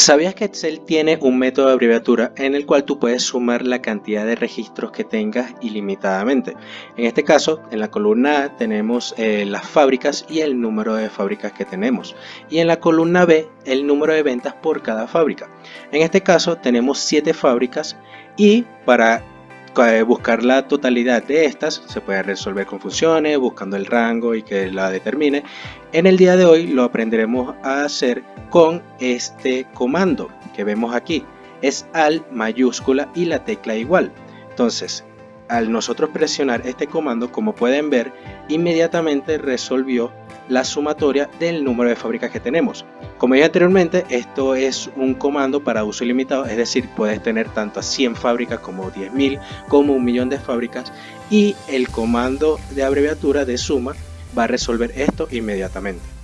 ¿Sabías que Excel tiene un método de abreviatura en el cual tú puedes sumar la cantidad de registros que tengas ilimitadamente? En este caso, en la columna A tenemos eh, las fábricas y el número de fábricas que tenemos. Y en la columna B, el número de ventas por cada fábrica. En este caso, tenemos 7 fábricas y para buscar la totalidad de estas se puede resolver con funciones buscando el rango y que la determine. En el día de hoy lo aprenderemos a hacer con este comando que vemos aquí. Es al mayúscula y la tecla igual. Entonces al nosotros presionar este comando como pueden ver inmediatamente resolvió la sumatoria del número de fábricas que tenemos. Como dije anteriormente, esto es un comando para uso ilimitado, es decir, puedes tener tanto a 100 fábricas como 10.000 como un millón de fábricas y el comando de abreviatura de suma va a resolver esto inmediatamente.